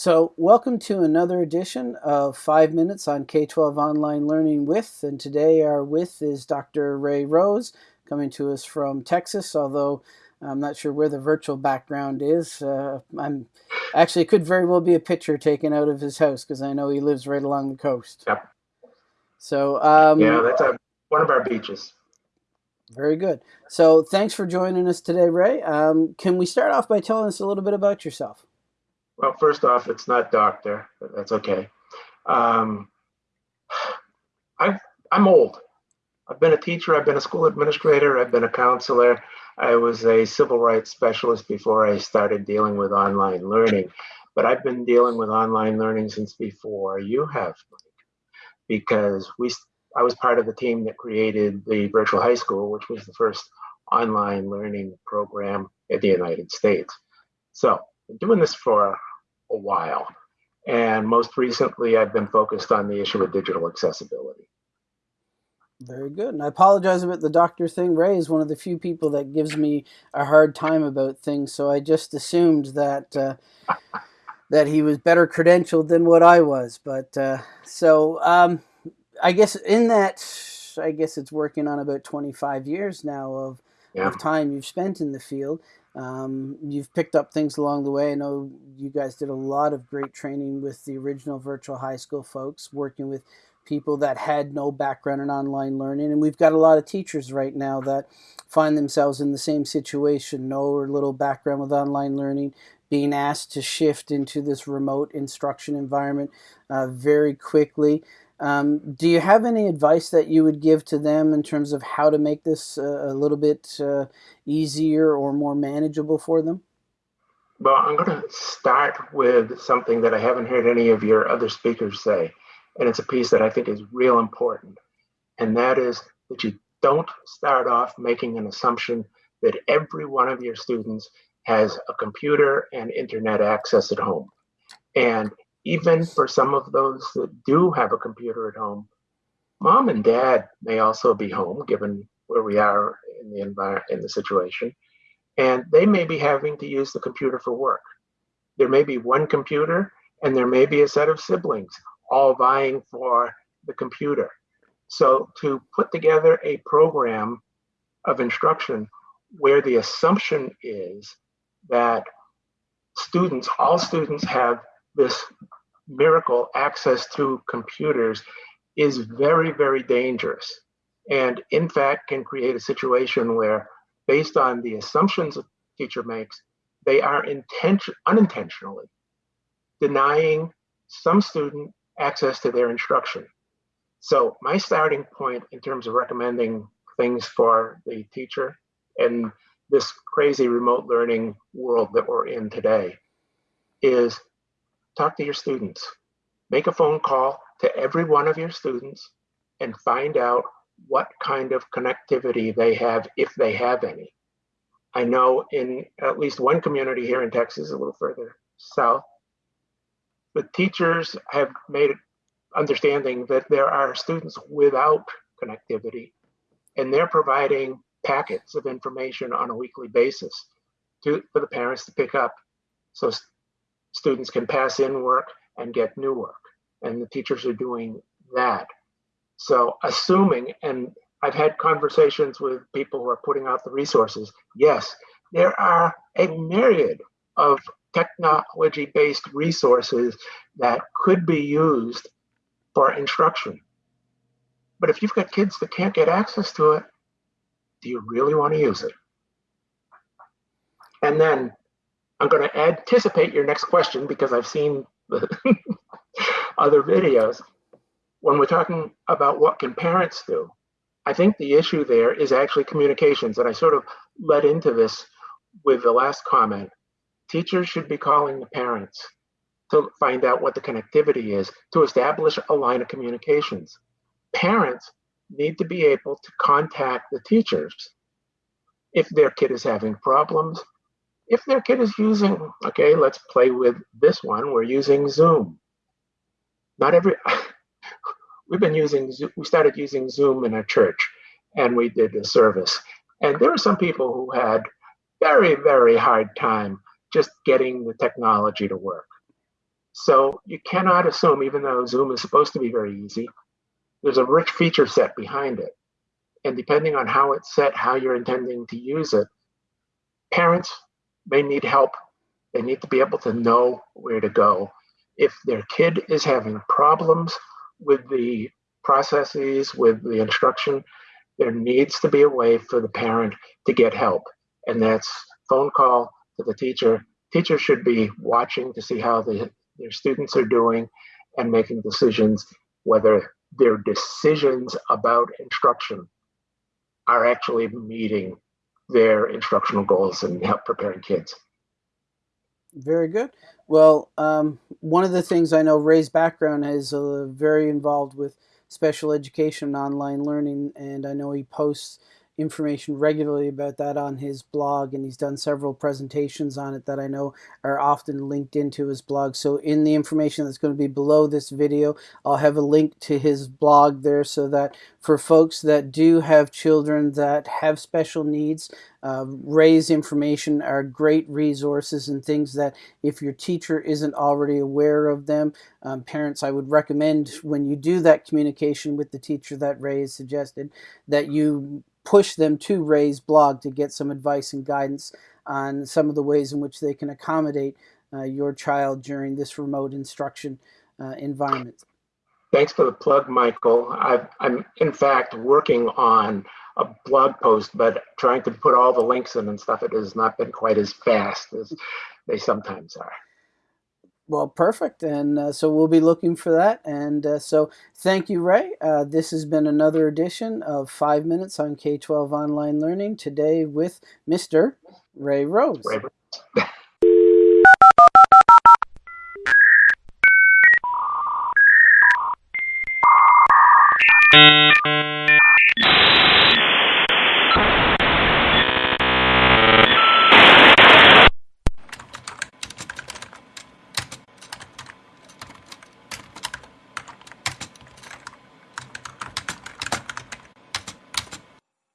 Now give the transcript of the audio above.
So, welcome to another edition of Five Minutes on K 12 Online Learning with. And today, our with is Dr. Ray Rose, coming to us from Texas, although I'm not sure where the virtual background is. Uh, I'm actually, it could very well be a picture taken out of his house because I know he lives right along the coast. Yep. So, um, yeah, that's a, one of our beaches. Very good. So, thanks for joining us today, Ray. Um, can we start off by telling us a little bit about yourself? Well, first off, it's not doctor, that's okay. Um, i I'm old. I've been a teacher, I've been a school administrator, I've been a counselor. I was a civil rights specialist before I started dealing with online learning. But I've been dealing with online learning since before you have, because we I was part of the team that created the virtual high school, which was the first online learning program in the United States. So, doing this for a while. And most recently, I've been focused on the issue of digital accessibility. Very good. And I apologize about the doctor thing. Ray is one of the few people that gives me a hard time about things, so I just assumed that uh, that he was better credentialed than what I was. But uh, so um, I guess in that, I guess it's working on about 25 years now of, yeah. of time you've spent in the field. Um, you've picked up things along the way. I know you guys did a lot of great training with the original virtual high school folks, working with people that had no background in online learning. And we've got a lot of teachers right now that find themselves in the same situation, no or little background with online learning, being asked to shift into this remote instruction environment uh, very quickly. Um, do you have any advice that you would give to them in terms of how to make this uh, a little bit uh, easier or more manageable for them? Well, I'm going to start with something that I haven't heard any of your other speakers say, and it's a piece that I think is real important, and that is that you don't start off making an assumption that every one of your students has a computer and internet access at home. And even for some of those that do have a computer at home, mom and dad may also be home, given where we are in the environment in the situation, and they may be having to use the computer for work. There may be one computer, and there may be a set of siblings all vying for the computer. So to put together a program of instruction where the assumption is that students, all students have this miracle access to computers is very, very dangerous. And in fact, can create a situation where, based on the assumptions a teacher makes, they are intention, unintentionally denying some student access to their instruction. So my starting point in terms of recommending things for the teacher and this crazy remote learning world that we're in today is talk to your students. Make a phone call to every one of your students and find out what kind of connectivity they have, if they have any. I know in at least one community here in Texas, a little further south, the teachers have made understanding that there are students without connectivity and they're providing packets of information on a weekly basis to, for the parents to pick up. So students can pass in work and get new work. And the teachers are doing that. So assuming, and I've had conversations with people who are putting out the resources, yes, there are a myriad of technology-based resources that could be used for instruction. But if you've got kids that can't get access to it, do you really want to use it? And then I'm going to anticipate your next question because I've seen the other videos. When we're talking about what can parents do, I think the issue there is actually communications. And I sort of led into this with the last comment. Teachers should be calling the parents to find out what the connectivity is to establish a line of communications. Parents need to be able to contact the teachers if their kid is having problems, if their kid is using, okay, let's play with this one. We're using Zoom. Not every, we've been using, we started using Zoom in a church and we did a service. And there were some people who had very, very hard time just getting the technology to work. So you cannot assume, even though Zoom is supposed to be very easy, there's a rich feature set behind it. And depending on how it's set, how you're intending to use it, parents may need help. They need to be able to know where to go. If their kid is having problems with the processes, with the instruction, there needs to be a way for the parent to get help. And that's phone call to the teacher. Teacher should be watching to see how the, their students are doing and making decisions whether their decisions about instruction are actually meeting their instructional goals and help preparing kids. Very good. Well, um, one of the things I know Ray's background is uh, very involved with special education and online learning, and I know he posts information regularly about that on his blog, and he's done several presentations on it that I know are often linked into his blog. So in the information that's going to be below this video, I'll have a link to his blog there so that for folks that do have children that have special needs, uh, Ray's information are great resources and things that if your teacher isn't already aware of them, um, parents, I would recommend when you do that communication with the teacher that Ray has suggested, that you push them to Ray's blog to get some advice and guidance on some of the ways in which they can accommodate uh, your child during this remote instruction uh, environment. Thanks for the plug, Michael. i am in fact working on a blog post, but trying to put all the links in and stuff, it has not been quite as fast as they sometimes are. Well, perfect. And uh, so we'll be looking for that. And uh, so thank you, Ray. Uh, this has been another edition of Five Minutes on K 12 Online Learning today with Mr. Ray Rose. Ray.